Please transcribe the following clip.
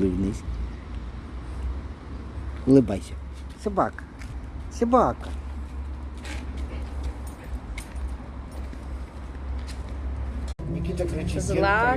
улыбнись. Улыбайся. Собака. Собака. Никита кричит. Зла